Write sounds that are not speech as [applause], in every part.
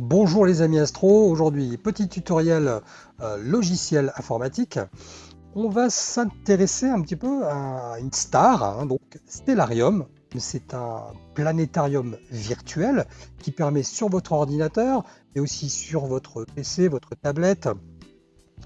Bonjour les amis astro, aujourd'hui petit tutoriel euh, logiciel informatique. On va s'intéresser un petit peu à une star, hein, donc Stellarium. C'est un planétarium virtuel qui permet sur votre ordinateur, mais aussi sur votre PC, votre tablette,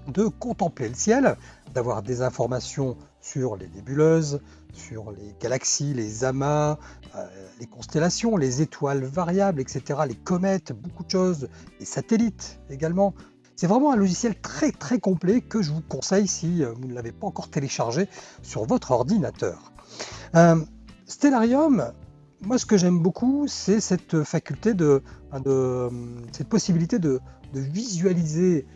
de contempler le ciel, d'avoir des informations sur les nébuleuses, sur les galaxies, les amas, euh, les constellations, les étoiles variables, etc., les comètes, beaucoup de choses, les satellites également. C'est vraiment un logiciel très très complet que je vous conseille si euh, vous ne l'avez pas encore téléchargé sur votre ordinateur. Euh, Stellarium, moi ce que j'aime beaucoup, c'est cette faculté de, cette possibilité de visualiser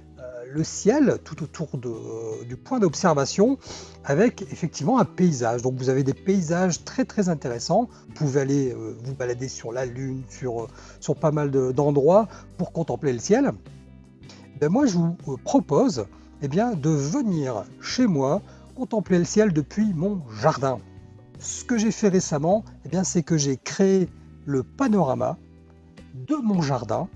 le ciel tout autour du point d'observation avec effectivement un paysage. Donc vous avez des paysages très très intéressants. Vous pouvez aller euh, vous balader sur la Lune, sur, sur pas mal d'endroits pour contempler le ciel. Ben moi je vous euh, propose eh bien, de venir chez moi contempler le ciel depuis mon jardin. Ce que j'ai fait récemment, eh c'est que j'ai créé le panorama de mon jardin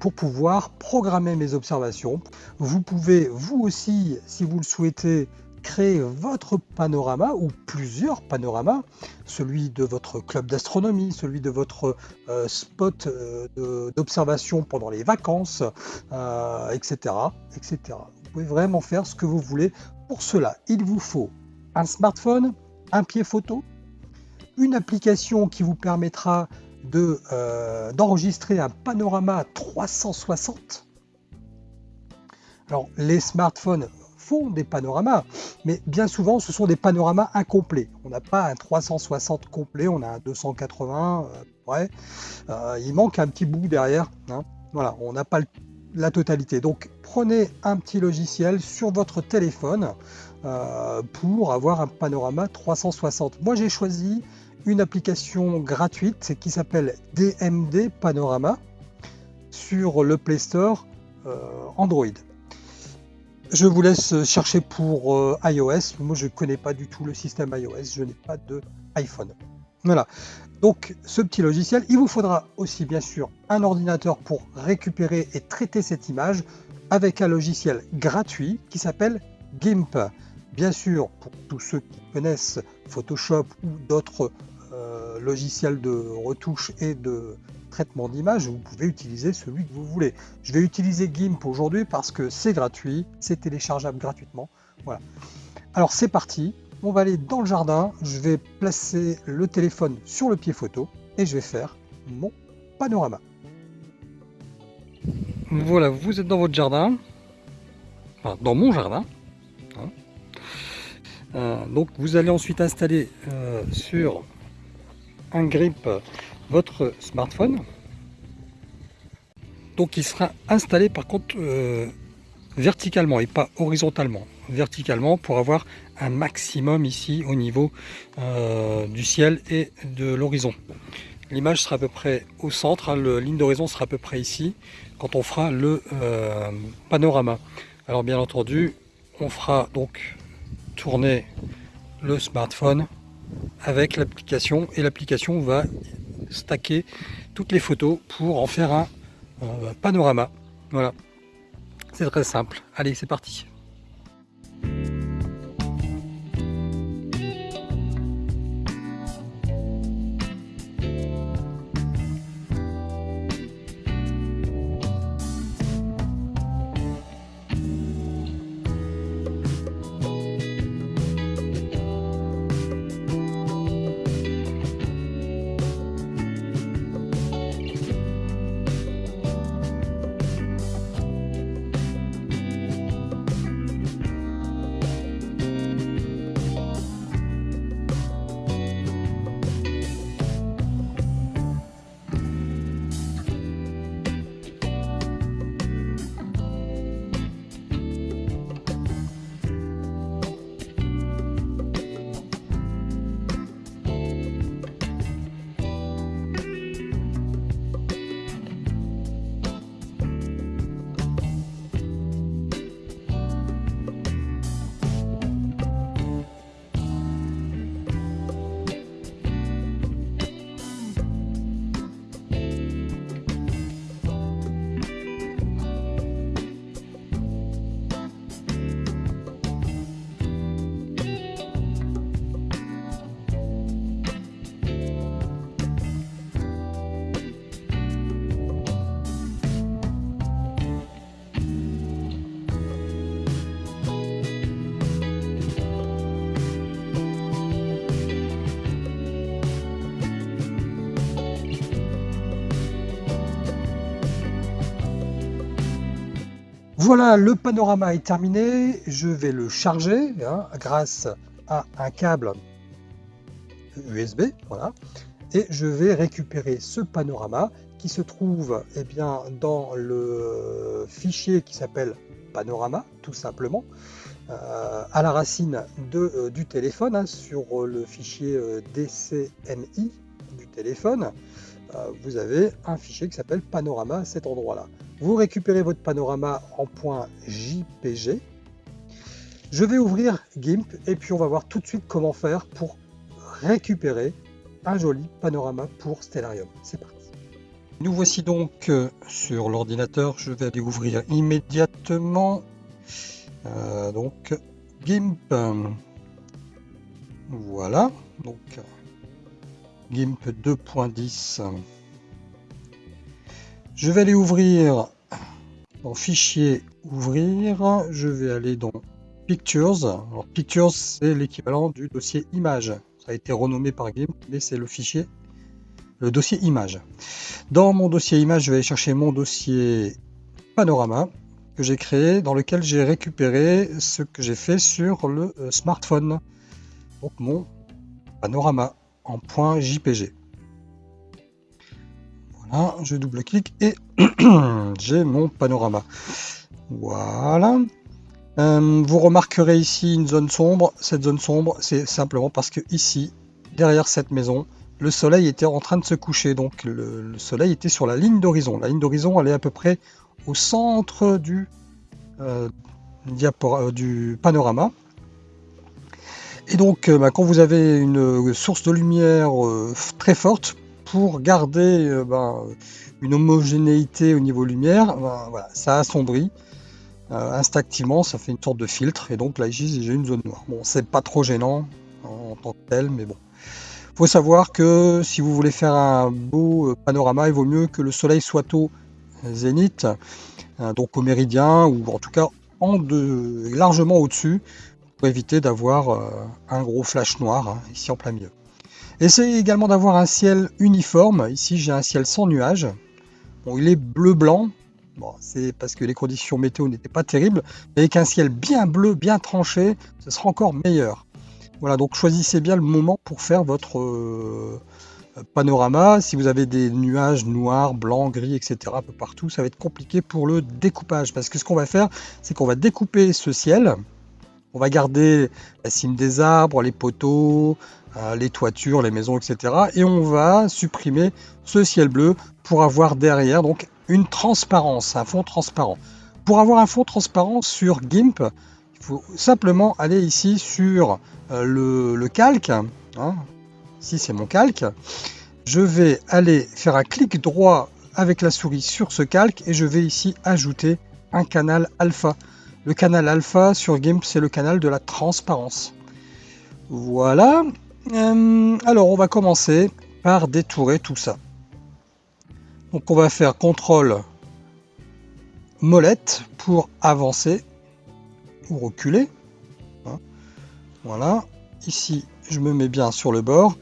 pour pouvoir programmer mes observations. Vous pouvez, vous aussi, si vous le souhaitez, créer votre panorama ou plusieurs panoramas, celui de votre club d'astronomie, celui de votre euh, spot euh, d'observation pendant les vacances, etc., euh, etc. Vous pouvez vraiment faire ce que vous voulez. Pour cela, il vous faut un smartphone, un pied photo, une application qui vous permettra euh, d'enregistrer un panorama 360. Alors les smartphones font des panoramas, mais bien souvent ce sont des panoramas incomplets. On n'a pas un 360 complet, on a un 280 euh, euh, il manque un petit bout derrière. Hein. Voilà, on n'a pas la totalité. Donc prenez un petit logiciel sur votre téléphone pour avoir un panorama 360. Moi j'ai choisi une application gratuite qui s'appelle DMD Panorama sur le Play Store euh, Android. Je vous laisse chercher pour euh, iOS. Moi, je ne connais pas du tout le système iOS. Je n'ai pas de iPhone. Voilà. Donc, ce petit logiciel, il vous faudra aussi, bien sûr, un ordinateur pour récupérer et traiter cette image avec un logiciel gratuit qui s'appelle GIMP. Bien sûr, pour tous ceux qui connaissent Photoshop ou d'autres euh, logiciels de retouche et de traitement d'image, vous pouvez utiliser celui que vous voulez. Je vais utiliser GIMP aujourd'hui parce que c'est gratuit, c'est téléchargeable gratuitement. Voilà. Alors c'est parti, on va aller dans le jardin, je vais placer le téléphone sur le pied photo et je vais faire mon panorama. Voilà, vous êtes dans votre jardin, dans mon jardin, euh, donc vous allez ensuite installer euh, sur un grip votre smartphone. Donc il sera installé par contre euh, verticalement et pas horizontalement. Verticalement pour avoir un maximum ici au niveau du ciel et de l'horizon. L'image sera à peu près au centre, hein, la ligne d'horizon sera à peu près ici quand on fera le panorama. Alors bien entendu, on fera donc tourner le smartphone avec l'application et l'application va stacker toutes les photos pour en faire un panorama. Voilà, c'est très simple. Allez, c'est parti. Voilà, le panorama est terminé. Je vais le charger hein, grâce à un câble USB. Voilà. Et je vais récupérer ce panorama qui se trouve eh bien, dans le fichier qui s'appelle panorama, tout simplement, euh, à la racine euh, du téléphone, hein, sur le fichier euh, DCMI du téléphone. vous avez un fichier qui s'appelle panorama à cet endroit-là. Vous récupérez votre panorama en point JPG. Je vais ouvrir GIMP et puis on va voir tout de suite comment faire pour récupérer un joli panorama pour Stellarium. C'est parti. Nous voici donc euh, sur l'ordinateur. Je vais aller ouvrir immédiatement. Euh, donc GIMP. Voilà. Donc GIMP 2.10. Je vais aller ouvrir dans fichier ouvrir. Je vais aller dans Pictures. Alors Pictures c'est l'équivalent du dossier image. Ça a été renommé par GIMP, mais c'est le fichier le dossier image. Dans mon dossier image, je vais aller chercher mon dossier panorama que j'ai créé, dans lequel j'ai récupéré ce que j'ai fait sur le euh, smartphone. Donc mon panorama en point JPG. Voilà, je double-clique et [clears throat] j'ai mon panorama. Voilà. Euh, vous remarquerez ici une zone sombre. Cette zone sombre, c'est simplement parce que ici, derrière cette maison, le soleil était en train de se coucher. Donc le, soleil était sur la ligne d'horizon. La ligne d'horizon, elle est à peu près au centre du, euh, euh, panorama. Et donc, euh, bah, quand vous avez une source de lumière très forte, pour garder ben, une homogénéité au niveau lumière, ben, ça assombrit instinctivement, ça fait une sorte de filtre. Et donc là, j'ai une zone noire. Bon, c'est pas trop gênant en tant que tel, mais bon faut savoir que si vous voulez faire un beau euh, panorama, il vaut mieux que le soleil soit au zénith, euh, donc au méridien, ou en tout cas largement au-dessus, pour éviter d'avoir euh, un gros flash noir hein, ici en plein milieu. Essayez également d'avoir un ciel uniforme. Ici, j'ai un ciel sans nuages. Il est bleu-blanc. C'est parce que les conditions météo n'étaient pas terribles. Mais avec un ciel bien bleu, bien tranché, ce sera encore meilleur. Voilà, donc choisissez bien le moment pour faire votre euh, panorama. Si vous avez des nuages noirs, blancs, gris, etc. un peu partout, ça va être compliqué pour le découpage. Parce que ce qu'on va faire, c'est qu'on va découper ce ciel. On va garder la cime des arbres, les poteaux, les toitures, les maisons, etc. Et on va supprimer ce ciel bleu pour avoir derrière donc une transparence, un fond transparent. Pour avoir un fond transparent sur GIMP, il faut simplement aller ici sur euh, le, calque. Hein. Ici, c'est mon calque. Je vais aller faire un clic droit avec la souris sur ce calque et je vais ici ajouter un canal alpha. Le canal alpha sur GIMP, c'est le canal de la transparence. Voilà. Euh, alors, on va commencer par détourer tout ça. Donc, on va faire CTRL molette pour avancer ou reculer. Voilà, ici je me mets bien sur le bord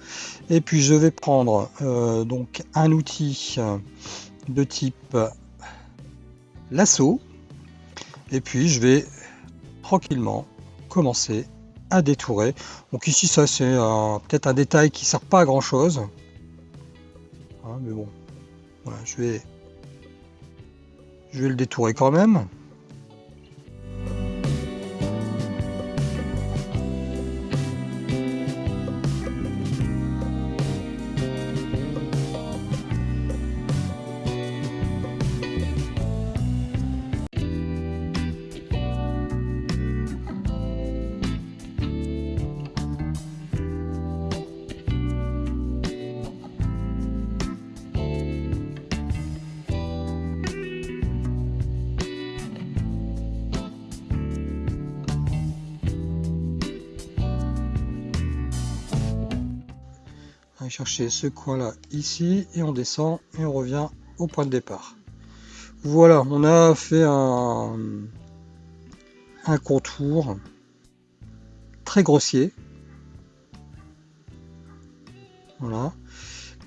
et puis je vais prendre euh, donc un outil de type lasso et puis je vais tranquillement commencer à détourer. Donc ici ça c'est peut-être un détail qui sert pas à grand chose. Hein, mais bon, je vais je vais le détourer quand même. Chercher ce coin là ici et on descend et on revient au point de départ voilà on a fait un, un contour très grossier voilà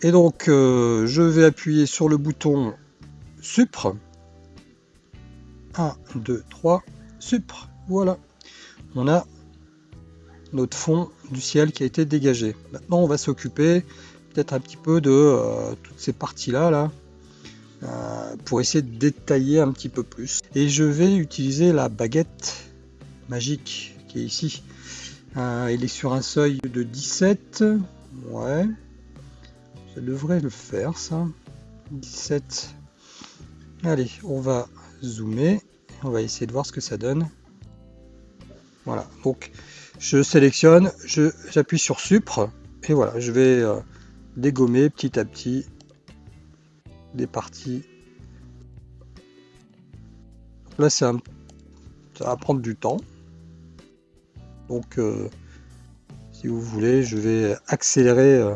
et donc euh, je vais appuyer sur le bouton supre 1, 2, 3, supre. Voilà. On a notre fond du ciel qui a été dégagé. Maintenant, on va s'occuper peut-être un petit peu de euh, toutes ces parties-là, là, euh, pour essayer de détailler un petit peu plus. Et je vais utiliser la baguette magique qui est ici. Euh, il est sur un seuil de 17. Ouais. Ça devrait le faire, ça. 17. Allez, on va zoomer. On va essayer de voir ce que ça donne. Voilà, donc je sélectionne, j'appuie sur Supre, et voilà, je vais euh, dégommer petit à petit des parties. là, ça va prendre du temps. Donc, euh, si vous voulez, je vais accélérer euh,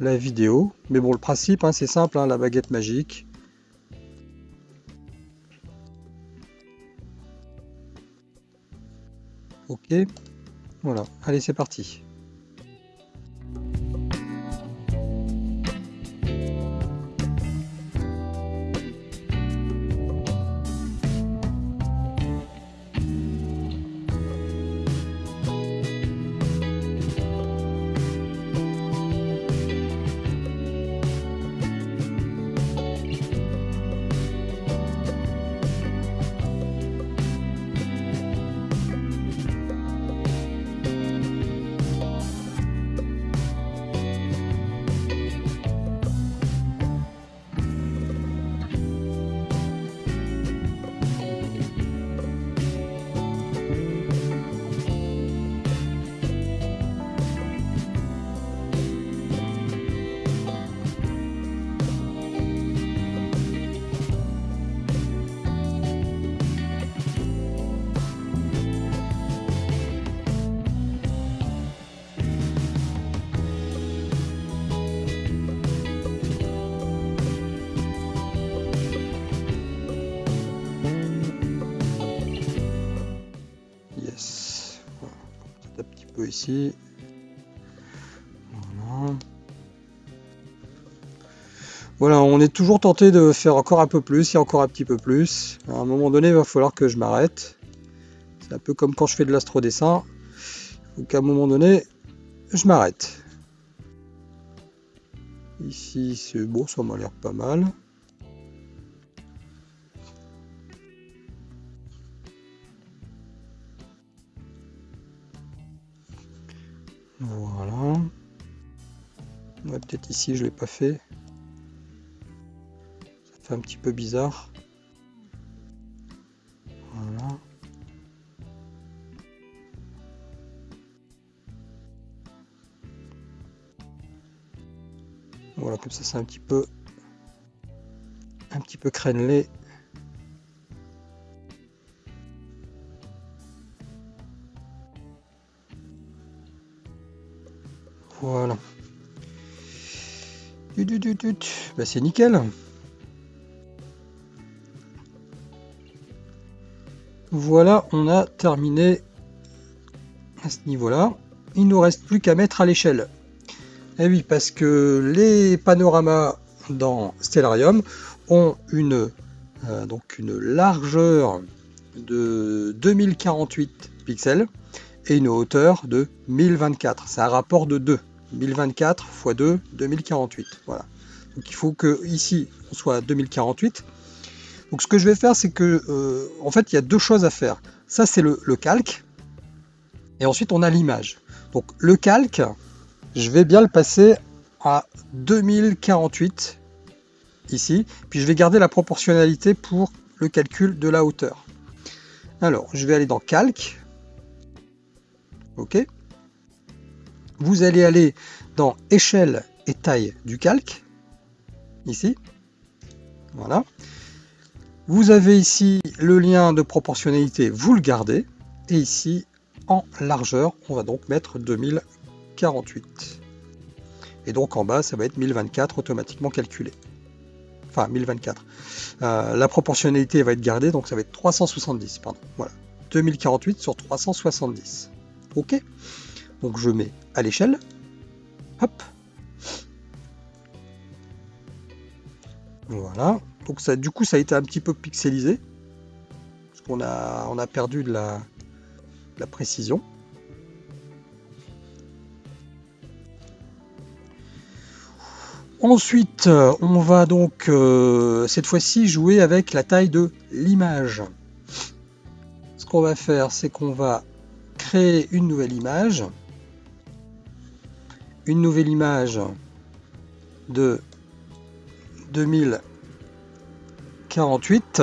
la vidéo. Mais bon, le principe, hein, c'est simple, hein, la baguette magique. Voilà, allez c'est parti. Voilà. on est toujours tenté de faire encore un peu plus et encore un petit peu plus. À un moment donné, il va falloir que je m'arrête. C'est un peu comme quand je fais de l'astrodessin. Donc à un moment donné, je m'arrête. Ici, c'est bon, ça m'a l'air pas mal. Ici, je l'ai pas fait. Ça fait un petit peu bizarre. Voilà. Voilà, comme ça, c'est un petit peu un petit peu crénelé. Bah, c'est nickel. Voilà, on a terminé à ce niveau-là. Il nous reste plus qu'à mettre à l'échelle. Et eh oui, parce que les panoramas dans Stellarium ont une, euh, donc une largeur de 2048 pixels et une hauteur de 1024. C'est un rapport de 2. 1024 x 2, 2048. Voilà. Donc il faut que ici on soit à 2048. Donc ce que je vais faire, c'est que euh, en fait il y a deux choses à faire. Ça c'est le, calque, et ensuite on a l'image. Donc le calque, je vais bien le passer à 2048 ici, puis je vais garder la proportionnalité pour le calcul de la hauteur. Alors je vais aller dans calque, ok vous allez aller dans échelle et taille du calque, ici. Voilà. Vous avez ici le lien de proportionnalité, vous le gardez. Et ici, en largeur, on va donc mettre 2048. Et donc en bas, ça va être 1024 automatiquement calculé. Enfin, 1024. Euh, la proportionnalité va être gardée, donc ça va être 370. Pardon. Voilà. 2048 sur 370. OK donc je mets à l'échelle. Hop. Voilà. Donc ça, du coup, ça a été un petit peu pixelisé. qu'on a, on a perdu de la, précision. Ensuite, on va donc euh, cette fois-ci jouer avec la taille de l'image. Ce qu'on va faire, c'est qu'on va créer une nouvelle image. Une nouvelle image de 2048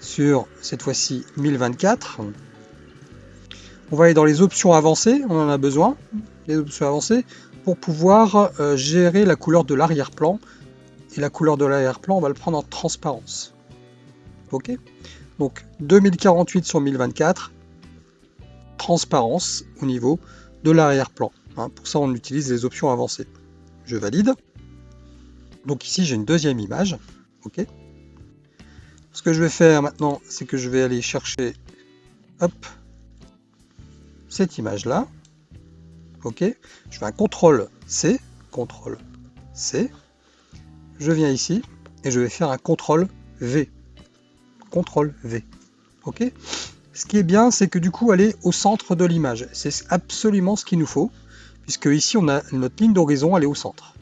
sur cette fois-ci 1024. On va aller dans les options avancées, on en a besoin, les options avancées, pour pouvoir euh, gérer la couleur de l'arrière-plan. Et la couleur de l'arrière-plan, on va le prendre en transparence. Ok? Donc 2048 sur 1024, transparence au niveau de l'arrière-plan. Hein. pour ça, on utilise les options avancées. Je valide. Donc ici, j'ai une deuxième image. Ok. Ce que je vais faire maintenant, c'est que je vais aller chercher, hop, cette image-là. Ok. Je fais un CTRL C, CTRL C. Je viens ici et je vais faire un CTRL V. CTRL V. Ok. Ce qui est bien, c'est que du coup, elle est au centre de l'image. C'est absolument ce qu'il nous faut, puisque ici, on a notre ligne d'horizon, elle est au centre.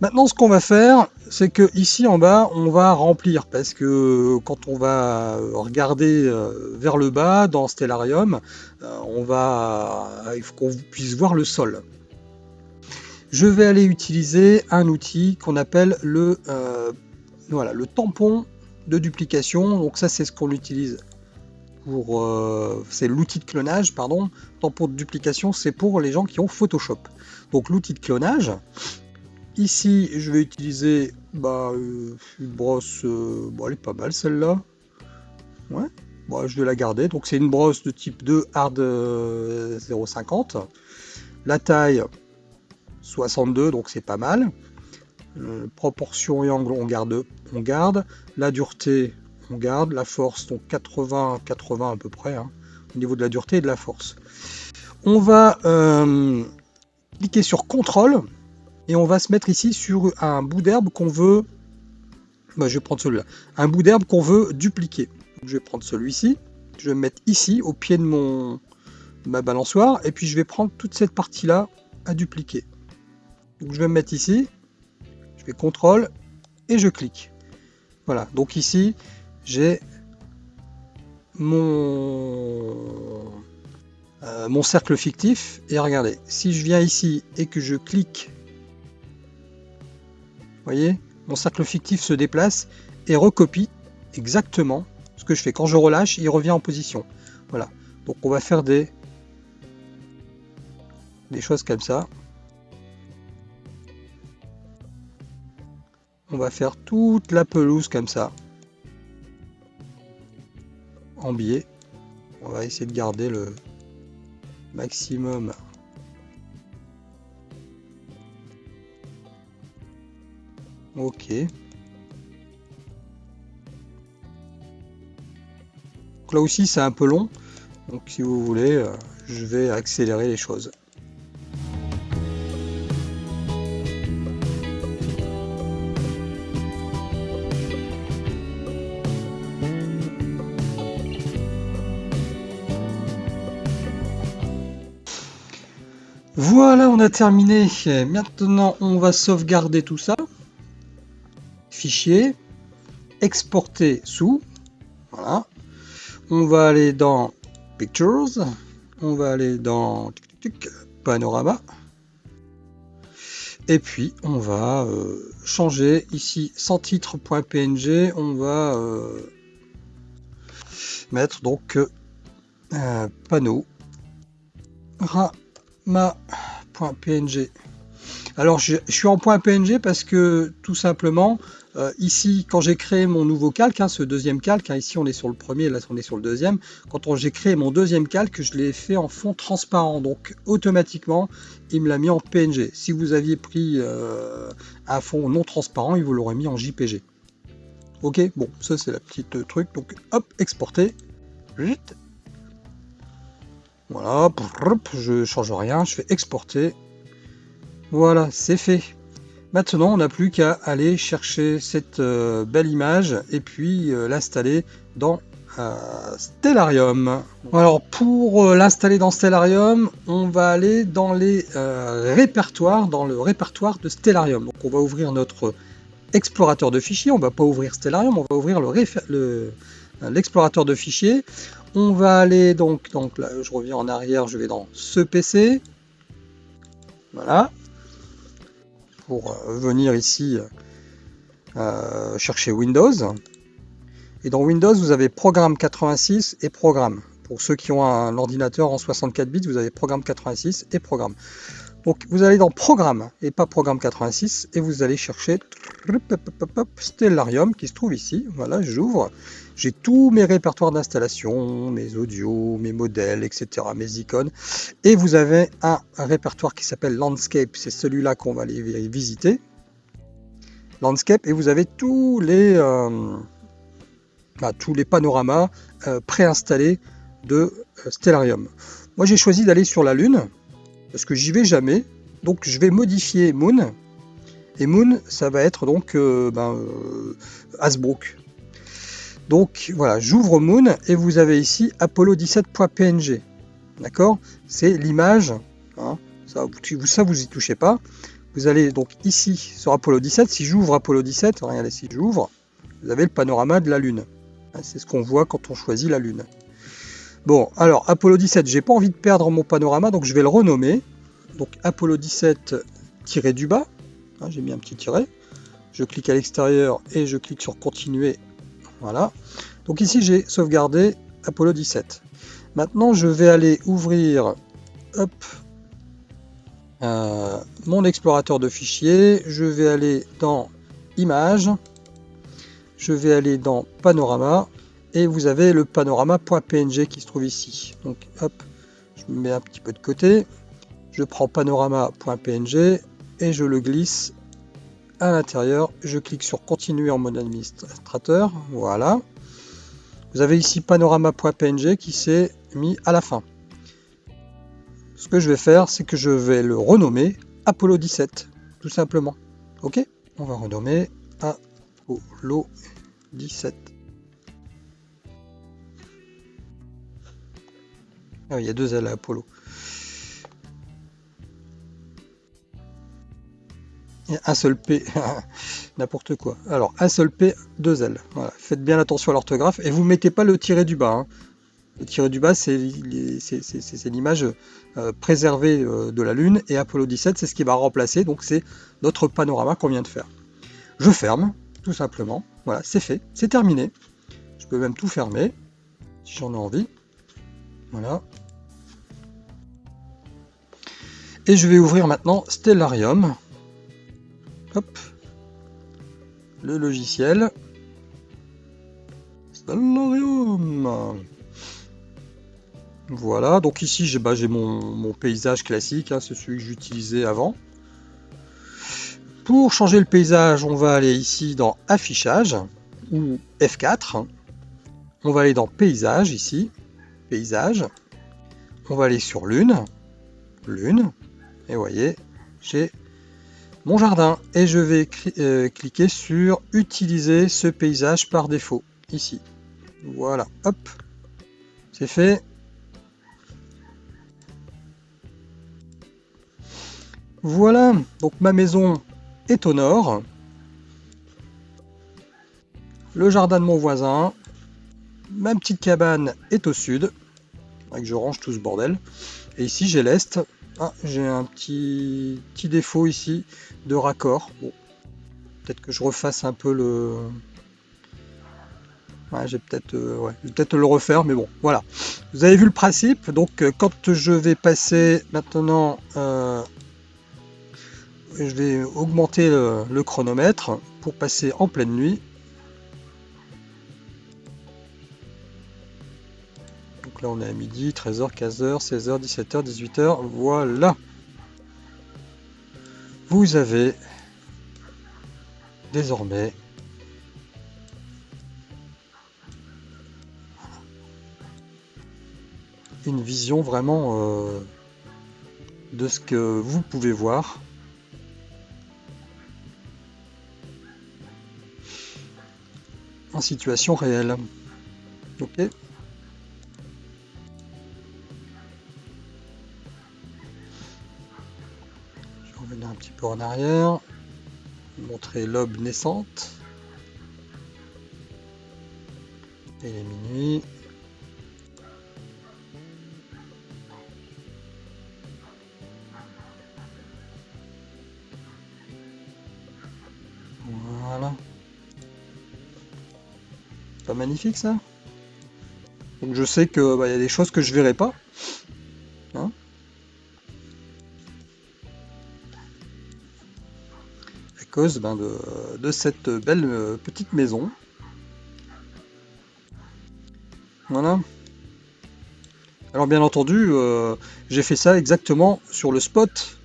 Maintenant, ce qu'on va faire, c'est que ici en bas, on va remplir, parce que quand on va regarder euh, vers le bas dans Stellarium, euh, on va, il faut qu'on puisse voir le sol. Je vais aller utiliser un outil qu'on appelle le, euh, le tampon de duplication. Donc ça, c'est ce qu'on utilise pour, c'est l'outil de clonage, pardon. Tampon de duplication, c'est pour les gens qui ont Photoshop. Donc l'outil de clonage, Ici, je vais utiliser bah, euh, une brosse, euh, bon, elle est pas mal celle-là. Ouais, bon, je vais la garder. Donc c'est une brosse de type 2 hard 0,50. Euh, la taille 62, donc c'est pas mal. proportion et angle, on garde, on garde. La dureté, on garde. La force, donc 80, 80 à peu près, hein, au niveau de la dureté et de la force. On va cliquer sur CTRL et on va se mettre ici sur un bout d'herbe qu'on veut, bah, je vais prendre celui-là, un bout d'herbe qu'on veut dupliquer. je vais prendre celui-ci, je vais me mettre ici au pied de mon balançoire et puis je vais prendre toute cette partie-là à dupliquer. Donc je vais me mettre ici, je fais CTRL et je clique. Voilà, donc ici j'ai mon, euh, mon cercle fictif et regardez, si je viens ici et que je clique voyez, mon cercle fictif se déplace et recopie exactement ce que je fais. Quand je relâche, il revient en position. Voilà. Donc on va faire des, des choses comme ça. On va faire toute la pelouse comme ça. Biais. On va essayer de garder le maximum Ok. là aussi c'est un peu long. Donc si vous voulez, euh, je vais accélérer les choses. Voilà, on a terminé. Maintenant, on va sauvegarder tout ça. Fichier, exporter sous, voilà. On va aller dans Pictures, on va aller dans Panorama, et puis on va euh, changer. Ici sans titre.png, on va euh, mettre donc un panneau rama.png. Alors je, suis en .png parce que tout simplement euh, ici, quand j'ai créé mon nouveau calque, hein, ce deuxième calque, hein, ici on est sur le premier, là on est sur le deuxième, quand j'ai créé mon deuxième calque, je l'ai fait en fond transparent, donc automatiquement, il me l'a mis en PNG. Si vous aviez pris euh, un fond non transparent, il vous l'aurait mis en JPG. Ok, bon, ça c'est la petite euh, truc, donc hop, exporter. Voilà, je change rien, je fais exporter. Voilà, c'est fait. Maintenant, on n'a plus qu'à aller chercher cette euh, belle image et puis euh, l'installer dans euh, Stellarium. Alors pour l'installer dans Stellarium, on va aller dans les répertoires, dans le répertoire de Stellarium. Donc on va ouvrir notre explorateur de fichiers, on va pas ouvrir Stellarium, on va ouvrir l'explorateur de fichiers. On va aller donc, donc là je reviens en arrière, je vais dans ce PC. Voilà. Pour euh, venir ici euh, chercher Windows. Et dans Windows, vous avez Programme 86 et Programme. Pour ceux qui ont un ordinateur en 64 bits, vous avez Programme 86 et Programme. Donc vous allez dans Programme et pas Programme 86 et vous allez chercher Stellarium qui se trouve ici. Voilà, j'ouvre. J'ai tous mes répertoires d'installation, mes audios, mes modèles, etc., mes icônes. Et vous avez un, répertoire qui s'appelle Landscape. C'est celui-là qu'on va aller visiter. Landscape et vous avez tous les, euh, bah, tous les panoramas euh, préinstallés de euh, Stellarium. Moi j'ai choisi d'aller sur la Lune parce que j'y vais jamais. Donc je vais modifier Moon. Et Moon, ça va être donc euh, ben, euh, Hasbrook. Donc voilà, j'ouvre Moon et vous avez ici Apollo 17.png. D'accord? C'est l'image. Hein, ça, ça, vous y touchez pas. Vous allez donc ici sur Apollo 17. Si j'ouvre Apollo 17, regardez si j'ouvre, vous avez le panorama de la Lune. Hein, c'est ce qu'on voit quand on choisit la Lune. Bon, alors Apollo 17, j'ai pas envie de perdre mon panorama, donc je vais le renommer. Donc Apollo 17 tiré du bas, j'ai mis un petit tiret. Je clique à l'extérieur et je clique sur continuer. Voilà. Donc ici j'ai sauvegardé Apollo 17. Maintenant je vais aller ouvrir euh, mon explorateur de fichiers. Je vais aller dans Images. Je vais aller dans Panorama et vous avez le panorama.png qui se trouve ici. Donc hop, je me mets un petit peu de côté, je prends panorama.png et je le glisse à l'intérieur. Je clique sur continuer en mode administrateur, voilà. Vous avez ici panorama.png qui s'est mis à la fin. Ce que je vais faire, c'est que je vais le renommer Apollo 17, tout simplement. Ok? On va renommer Apollo 17. Ah, il y a deux ailes à Apollo. Un seul P, [laughs] n'importe quoi. Alors, un seul P, deux L. Faites bien attention à l'orthographe et vous mettez pas le tiré du bas. Hein. Le tiré du bas, c'est l'image euh, préservée euh, de la Lune et Apollo 17, c'est ce qui va remplacer. Donc, c'est notre panorama qu'on vient de faire. Je ferme, tout simplement. Voilà, c'est fait, c'est terminé. Je peux même tout fermer si j'en ai envie. Voilà. Et je vais ouvrir maintenant Stellarium. Le logiciel. Voilà, donc ici j'ai bah, mon, paysage classique, hein, c'est celui que j'utilisais avant. Pour changer le paysage, on va aller ici dans Affichage, ou F4. On va aller dans Paysage, ici, paysage. On va aller sur lune, lune, et voyez, j'ai mon jardin. Et je vais euh, cliquer sur utiliser ce paysage par défaut, ici. Voilà, hop, c'est fait. Voilà, donc ma maison est au nord. Le jardin de mon voisin. Ma petite cabane est au sud que je range tout ce bordel. Et ici j'ai l'est. Ah, j'ai un petit, petit défaut ici de raccord. Peut-être que je refasse un peu le. Ouais, j'ai peut-être euh, ouais, peut-être le refaire, mais bon, voilà. Vous avez vu le principe. Donc, euh, quand je vais passer maintenant, euh, je vais augmenter le chronomètre pour passer en pleine nuit. là on est à midi, 13h, 15h, 16h, 17h, 18h, voilà Vous avez désormais une vision vraiment euh, de ce que vous pouvez voir. en situation réelle. ok en arrière, montrer l'aube naissante. Et les minuit. Pas magnifique ça? Donc je sais que bah, y a des choses que je verrai pas. Ben, de, cette belle euh, petite maison. Voilà. Alors bien entendu, euh, j'ai fait ça exactement sur le spot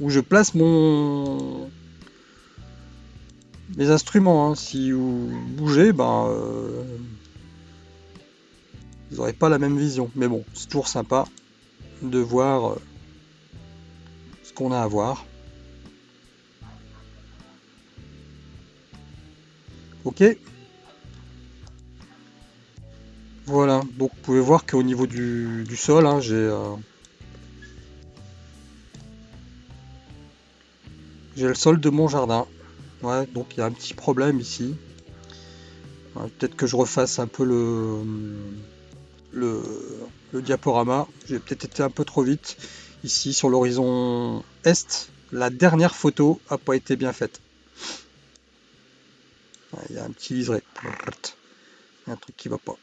où je place mon, les instruments. Hein. Si vous bougez, ben, euh, vous n'aurez pas la même vision. Mais bon, c'est toujours sympa de voir ce qu'on a à voir. Ok. Voilà, donc vous pouvez voir qu'au niveau du, sol, hein, j'ai euh, j'ai le sol de mon jardin. Donc il y a un petit problème ici. peut-être que je refasse un peu le, diaporama. J'ai peut-être été un peu trop vite. Ici, sur l'horizon est, la dernière photo a pas été bien faite. Il y a un petit liseré. Il y a un truc qui va pas.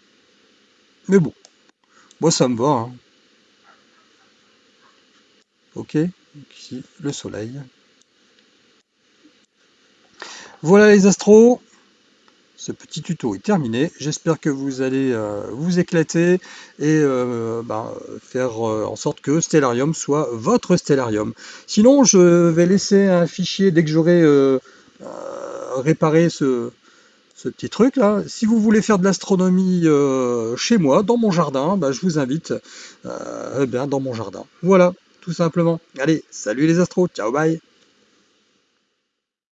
Mais bon, moi ça me va. Hein. Ok, ici le soleil. Voilà les astros, ce petit tuto est terminé. J'espère que vous allez euh, vous éclater et euh, bah, faire euh, en sorte que Stellarium soit votre Stellarium. Sinon, je vais laisser un fichier dès que j'aurai réparé ce, petit truc là. Si vous voulez faire de l'astronomie chez moi, dans mon jardin, bah, je vous invite eh bien, dans mon jardin. Voilà, tout simplement. Allez, salut les astros, ciao bye